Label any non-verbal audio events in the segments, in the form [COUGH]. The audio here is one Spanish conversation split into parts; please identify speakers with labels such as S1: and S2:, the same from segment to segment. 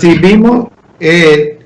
S1: recibimos, eh,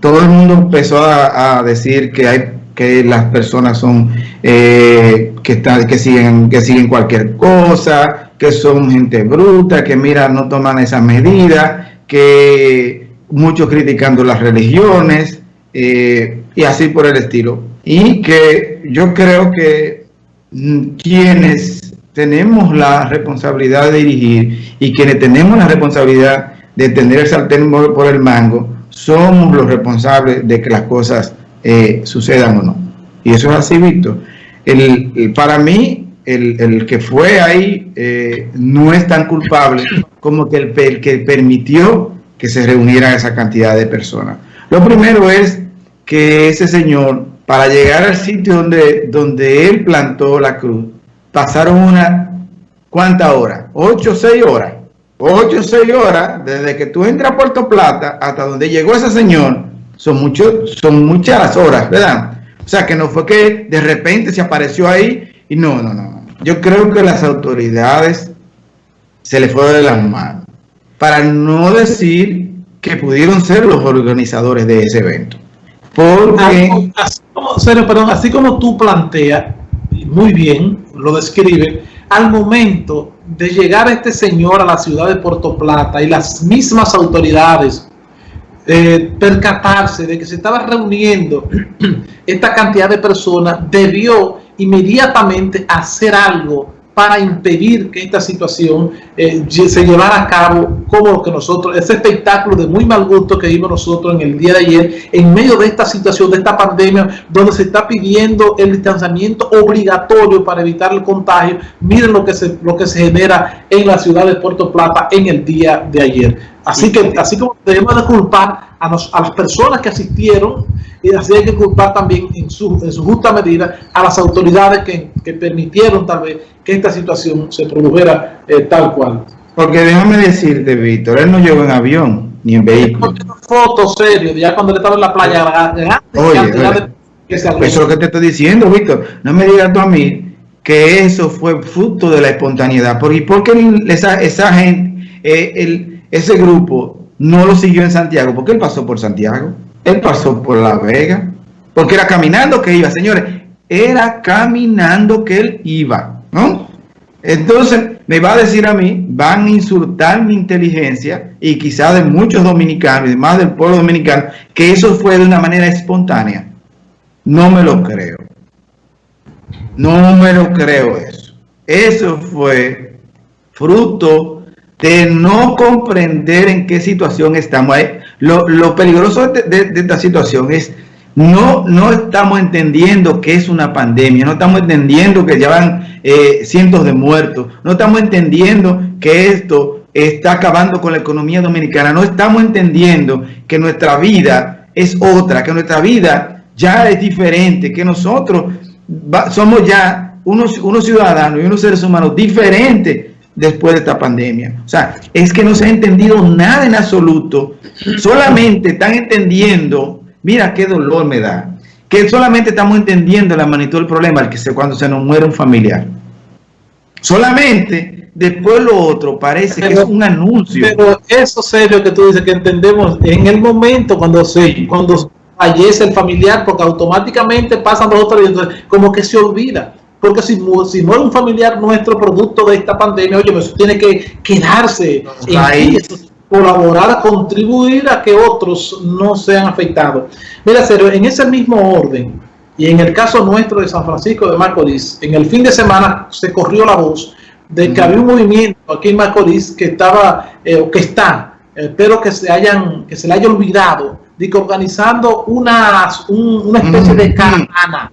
S1: todo el mundo empezó a, decir que hay que las personas son eh, que están que siguen que siguen cualquier cosa, que son gente bruta, que mira no toman esas medidas, que muchos criticando las religiones eh, y así por el estilo. Y que yo creo que mm, quienes tenemos la responsabilidad de dirigir y quienes tenemos la responsabilidad de tener el sartén por el mango, somos los responsables de que las cosas eh, sucedan o no. Y eso es así, Víctor. El, para mí, el, que fue ahí eh, no es tan culpable como que el, que permitió que se reuniera esa cantidad de personas. Lo primero es que ese señor, para llegar al sitio donde, donde él plantó la cruz, pasaron una, ¿cuántas horas? ¿Ocho seis horas? Ocho o seis horas, desde que tú entras a Puerto Plata hasta donde llegó ese señor, son, muchos, son muchas horas, ¿verdad? O sea, que no fue que de repente se apareció ahí y no, no, no. Yo creo que las autoridades se le fue de las manos. Para no decir que pudieron ser los organizadores de ese evento. Porque...
S2: Así como, perdón, así como tú planteas, muy bien, lo describe, al momento de llegar este señor a la ciudad de Puerto Plata y las mismas autoridades eh, percatarse de que se estaba reuniendo [CLEARS THROAT] esta cantidad de personas, debió inmediatamente hacer algo para impedir que esta situación eh, se llevara a cabo como lo que nosotros, ese espectáculo de muy mal gusto que vimos nosotros en el día de ayer, en medio de esta situación, de esta pandemia, donde se está pidiendo el distanciamiento obligatorio para evitar el contagio. Miren lo que se, lo que se genera en la ciudad de Puerto Plata en el día de ayer. Así que, así como debemos de culpar a, a las personas que asistieron, y así hay que culpar también en su, en su justa medida a las autoridades que, que, permitieron tal vez que esta situación se produjera eh, tal cual.
S1: Porque déjame decirte, Víctor, él no llegó en avión ni en vehículo.
S2: Fotos serio, ya cuando él estaba en la playa,
S1: oye, oye, eso es lo que te estoy diciendo, Víctor. No me digas tú a mí que eso fue fruto de la espontaneidad. ¿Por, ¿Por qué esa, esa gente, eh, el, ese grupo no lo siguió en Santiago? Porque él pasó por Santiago. Él pasó por La Vega, porque era caminando que iba, señores, era caminando que él iba, ¿no? Entonces, me va a decir a mí, van a insultar mi inteligencia y quizás de muchos dominicanos y más del pueblo dominicano, que eso fue de una manera espontánea. No me lo creo. No me lo creo eso. Eso fue fruto de no comprender en qué situación estamos. Lo, peligroso de, esta situación es no, no estamos entendiendo que es una pandemia, no estamos entendiendo que llevan eh, cientos de muertos, no estamos entendiendo que esto está acabando con la economía dominicana, no estamos entendiendo que nuestra vida es otra, que nuestra vida ya es diferente, que nosotros somos ya unos, unos ciudadanos y unos seres humanos diferentes después de esta pandemia. O sea, es que no se ha entendido nada en absoluto. Solamente están entendiendo, mira qué dolor me da, que solamente estamos entendiendo la magnitud del problema al que se, cuando se nos muere un familiar. Solamente después lo otro parece que es un anuncio.
S2: Pero eso serio que tú dices que entendemos en el momento cuando se cuando fallece el familiar, porque automáticamente pasan dos o tres, como que se olvida. Porque si, si muere un familiar nuestro producto de esta pandemia, oye, eso tiene que quedarse. Ahí, colaborar, contribuir a que otros no sean afectados. Mira, serio, en ese mismo orden, y en el caso nuestro de San Francisco de Macorís, en el fin de semana se corrió la voz de que había un movimiento aquí en Macorís que estaba, eh, o que está, espero que se hayan, que se le haya olvidado, de que organizando una, una especie de caravana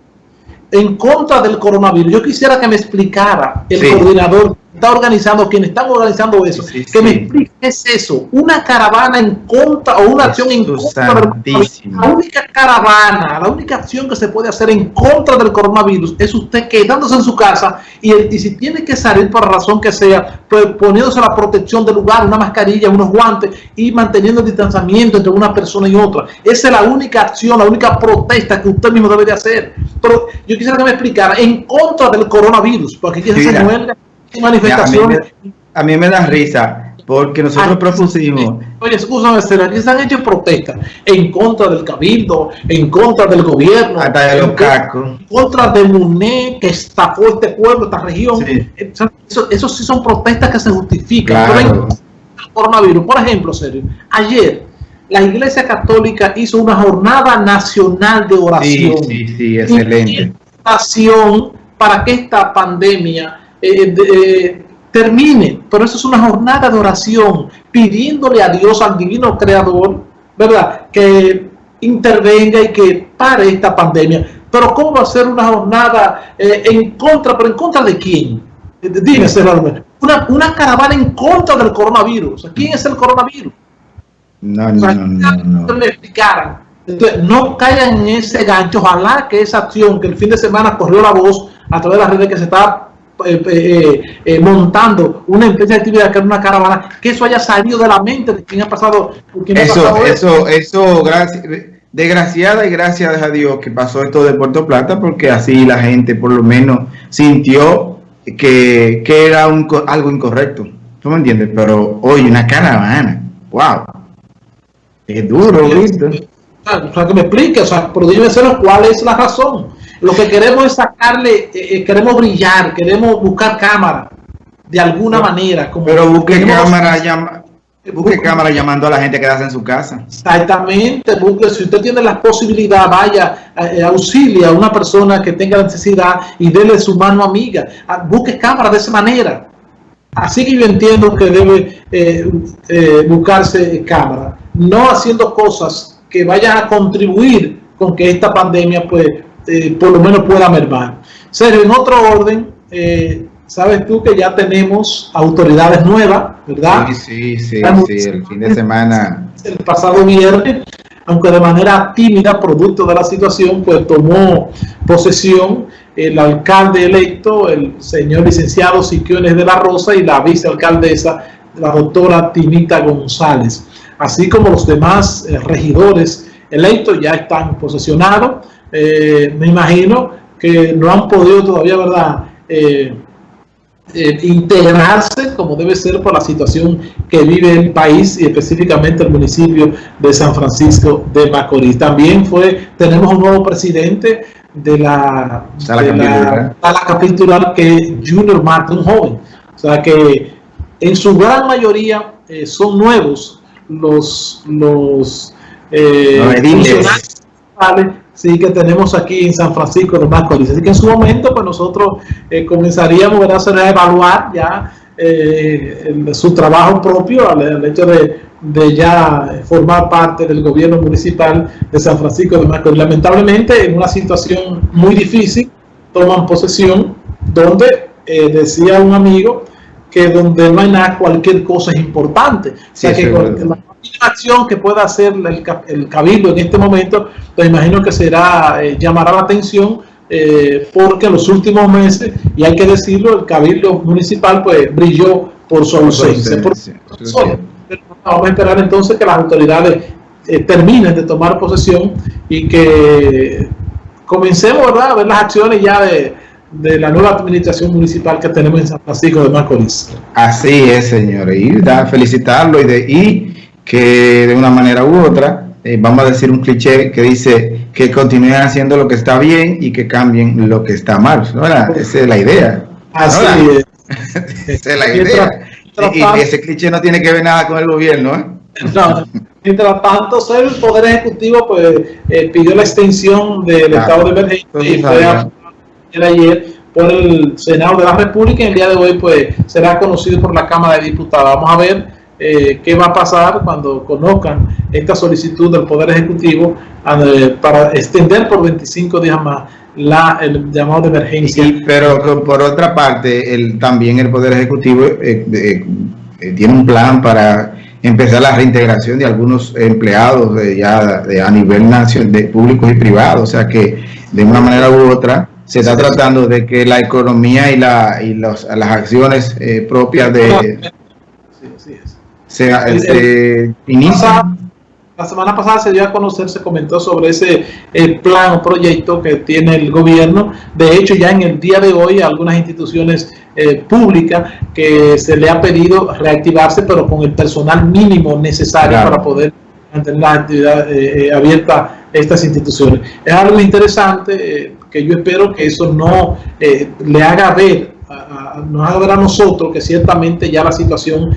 S2: en contra del coronavirus. Yo quisiera que me explicara el coordinador está organizando, quienes están organizando eso, que me explique qué es eso, una caravana en contra o una acción en contra del La única caravana, la única acción que se puede hacer en contra del coronavirus es usted quedándose en su casa y, y si tiene que salir por razón que sea, pues poniéndose la protección del lugar, una mascarilla, unos guantes y manteniendo el distanciamiento entre una persona y otra. Esa es la única acción, la única protesta que usted mismo debe de hacer. Pero yo quisiera que me explicara en contra del coronavirus, porque aquí se muere
S1: manifestaciones. A mí, me, da risa. porque nosotros propusimos...
S2: Oye, escúchame, aquí se han hecho protestas en contra del cabildo, en contra del gobierno,
S1: hasta de los
S2: en contra de MUNE, que estafó este pueblo, esta región.
S1: Sí.
S2: Eso, eso sí son protestas que se justifican.
S1: Claro.
S2: En coronavirus, por ejemplo, serio, ayer la Iglesia Católica hizo una jornada nacional de
S1: Sí,
S2: oración.
S1: sí, sí, excelente.
S2: Oración para que esta pandemia eh, de- eh, termine. Pero eso es una jornada de oración, pidiéndole a Dios, al divino creador, ¿verdad? Que intervenga y que pare esta pandemia. Pero ¿cómo va a ser una jornada eh, en contra? ¿Pero en contra de quién? Eh, Dime. Una, una caravana en contra del coronavirus. ¿Quién es el coronavirus?
S1: No,
S2: O
S1: no,
S2: sea,
S1: no, no, no.
S2: me explicaran. Entonces, no caigan en ese gancho. Ojalá que esa acción que el fin de semana corrió la voz a través de las redes que se está eh, eh, eh, montando una empresa de actividad que es una caravana, que eso haya salido de la mente de quien ha pasado. quien ha
S1: Eso,
S2: pasado
S1: eso, eso, gracias, desgraciada y gracias a Dios que pasó esto de Puerto Plata, porque así la gente por lo menos sintió que, que era un, algo incorrecto. ¿Tú me entiendes? Pero hoy una caravana, wow, es duro, ¿viste?
S2: O sea, que me explique, o sea, pero dime cuál es la razón. Lo que queremos es sacarle, eh, eh, queremos brillar, queremos buscar cámara de alguna manera. Como
S1: Pero busque cámara, llama, busque cámara llamando a la gente a quedarse en su casa.
S2: Exactamente, busque, si usted tiene la posibilidad, vaya, eh, auxilia a una persona que tenga necesidad y dele su mano amiga. Ah, Busque cámara de esa manera. Así que yo entiendo que debe eh, eh, buscarse cámara, no haciendo cosas que vayan a contribuir con que esta pandemia, pues, eh, por lo menos pueda mermar. Sergio, en otro orden, eh, sabes tú que ya tenemos autoridades nuevas, ¿verdad?
S1: Sí, sí, sí, sí, el fin de semana.
S2: el pasado viernes, aunque de manera tímida, producto de la situación, pues tomó posesión el alcalde electo, el señor licenciado Siquiones de la Rosa y la vicealcaldesa, la doctora Tinita González, así como los demás eh, regidores electos ya están posesionados. Eh, me imagino que no han podido todavía, ¿verdad? Eh, eh, integrarse como debe ser por la situación que vive el país y específicamente el municipio de San Francisco de Macorís. También fue, tenemos un nuevo presidente de la,
S1: Sala
S2: de
S1: capitular.
S2: la sala capitular que es Junior Martin, un joven. O sea que en su gran mayoría eh, son nuevos los, los, eh, sí que tenemos aquí en San Francisco de Macorís. Así que en su momento, pues nosotros eh, comenzaríamos a evaluar ya eh, el- su trabajo propio al, al hecho de, de ya formar parte del gobierno municipal de San Francisco de Macorís. Lamentablemente, en una situación muy difícil, toman posesión donde eh, decía un amigo que donde no hay nada, cualquier cosa es importante. O sea
S1: Sí,
S2: que la acción que pueda hacer el, el cabildo en este momento, pues imagino que será, eh, llamará la atención eh, porque en los últimos meses, y hay que decirlo, el cabildo municipal pues brilló por su ausencia. Por- pero Vamos a esperar entonces que las autoridades eh, terminen de tomar posesión y que comencemos ¿verdad? a ver las acciones ya de, de la nueva administración municipal que tenemos en San Francisco de Macorís.
S1: Así es, señores. Y da, felicitarlo y, de, y que de una manera u otra, eh, vamos a decir un cliché que dice que continúen haciendo lo que está bien y que cambien lo que está mal. ¿no? Esa es la idea.
S2: Así es. [LAUGHS]
S1: Esa es la idea.
S2: mientras
S1: Y, ese cliché no tiene que ver nada con el gobierno. ¿eh?
S2: No, mientras tanto, el Poder Ejecutivo pues, eh, pidió la extensión del estado de emergencia y fue el ayer por el Senado de la República y el día de hoy pues será conocido por la Cámara de Diputados. Vamos a ver eh, qué va a pasar cuando conozcan esta solicitud del Poder Ejecutivo eh, para extender por 25 días más la, el llamado de emergencia.
S1: Pero por otra parte, el, también el Poder Ejecutivo eh, eh, eh, tiene un plan para empezar la reintegración de algunos empleados de ya de, a nivel nacional, de públicos y privados. O sea que de una manera u otra se está tratando de que la economía y, la, y los, las acciones eh, propias de
S2: Sí, es.
S1: se, se inicien.
S2: la semana pasada se dio a conocer, se comentó sobre ese el plan o proyecto que tiene el gobierno. De hecho, ya en el día de hoy, algunas instituciones eh, públicas que se le ha pedido reactivarse, pero con el personal mínimo necesario para poder mantener la actividad eh, eh, abierta estas instituciones. Es algo interesante que yo espero que eso no le haga ver nos haga ver a nosotros que ciertamente ya la situación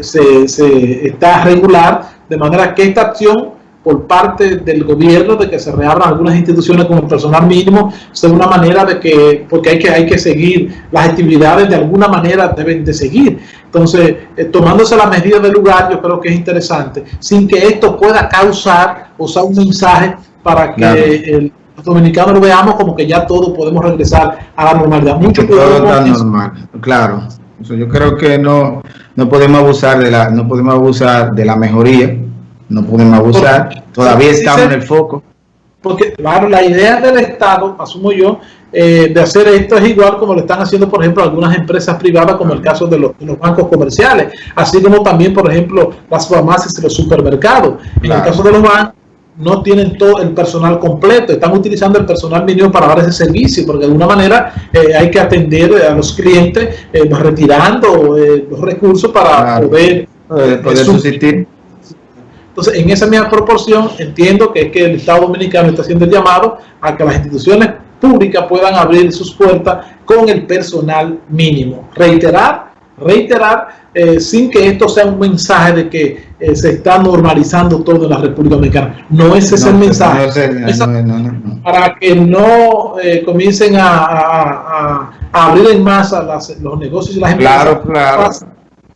S2: se, se está regular de manera que esta acción por parte del gobierno de que se reabran algunas instituciones con el personal mínimo sea una manera de que, porque hay que, hay que seguir las actividades de alguna manera deben de seguir. Entonces, eh, tomándose la medida del lugar, yo creo que es interesante, sin que esto pueda causar o sea un mensaje para que el, los dominicanos lo veamos como que ya todos podemos regresar a la normalidad. Mucho
S1: todo está normal, claro. yo creo que no, no podemos abusar de la, no podemos abusar de la mejoría no podemos abusar, todavía estamos en el foco.
S2: Porque, claro, la idea del Estado, asumo yo, eh, de hacer esto es igual como lo están haciendo, por ejemplo, algunas empresas privadas, como el caso de los, bancos comerciales, así como también, por ejemplo, las farmacias y los supermercados. En el caso de los bancos, no tienen todo el personal completo, están utilizando el personal mínimo para dar ese servicio, porque de alguna manera eh, hay que atender a los clientes eh, retirando los recursos para poder,
S1: poder subsistir.
S2: Entonces, en esa misma proporción, entiendo que es que el Estado Dominicano está haciendo el llamado a que las instituciones públicas puedan abrir sus puertas con el personal mínimo. Reiterar, reiterar, eh, sin que esto sea un mensaje de que eh, se está normalizando todo en la República Dominicana. No ese es el mensaje. para que no eh, comiencen a, abrir en masa los negocios y las
S1: empresas. Claro, claro.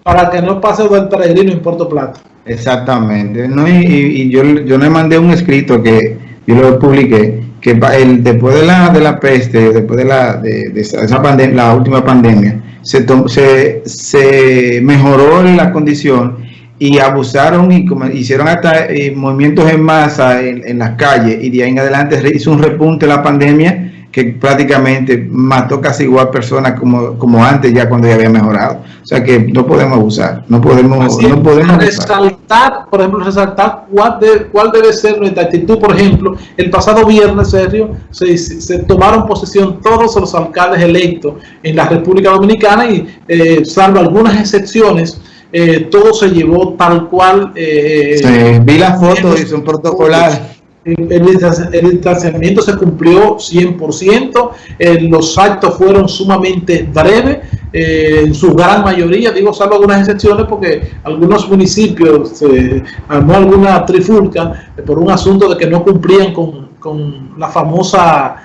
S2: Para, que no pase del peregrino en Puerto Plata.
S1: Exactamente. No, y, yo, yo le mandé un escrito que yo lo publiqué, que el, después de la, de la peste, después de la, de, esa pandemia, la última pandemia, se, se, se mejoró la condición y abusaron y hicieron hasta eh, movimientos en masa en, en, las calles y de ahí en adelante hizo un repunte la pandemia que prácticamente mató casi igual personas como, como antes ya cuando ya había mejorado. O sea que no podemos abusar, no podemos, no podemos
S2: resaltar, por ejemplo, resaltar cuál, cuál debe ser nuestra actitud. Por ejemplo, el pasado viernes, Sergio, se, se tomaron posesión todos los alcaldes electos en la República Dominicana y, eh, salvo algunas excepciones, eh, todo se llevó tal cual.
S1: Eh, vi las fotos y son protocolares
S2: el, distanciamiento se cumplió 100%, eh, los actos fueron sumamente breves, eh, en su gran mayoría, digo salvo algunas excepciones porque algunos municipios se armó alguna trifulca eh, por un asunto de que no cumplían con, con la famosa,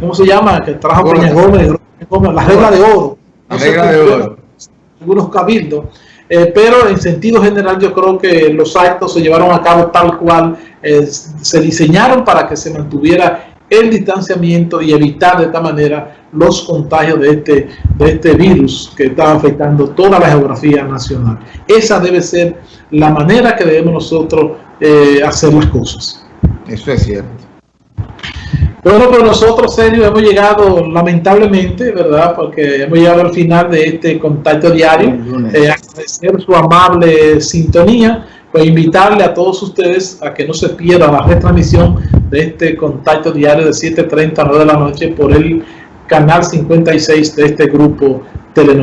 S2: ¿cómo se llama? Que trajo Peña Gómez, la regla de oro.
S1: La regla de oro.
S2: Algunos cabildos. Pero en sentido general yo creo que los actos se llevaron a cabo tal cual se diseñaron para que se mantuviera el distanciamiento y evitar de esta manera los contagios de este, de este virus que está afectando toda la geografía nacional. Esa debe ser la manera que debemos nosotros eh, hacer las cosas.
S1: Eso es cierto.
S2: Bueno, pues nosotros, serio, hemos llegado lamentablemente, ¿verdad? Porque hemos llegado al final de este contacto diario. Eh, agradecer su amable sintonía pues invitarle a todos ustedes a que no se pierdan la retransmisión de este contacto diario de 7.30 a 9 de la noche por el canal 56 de este grupo Telenor.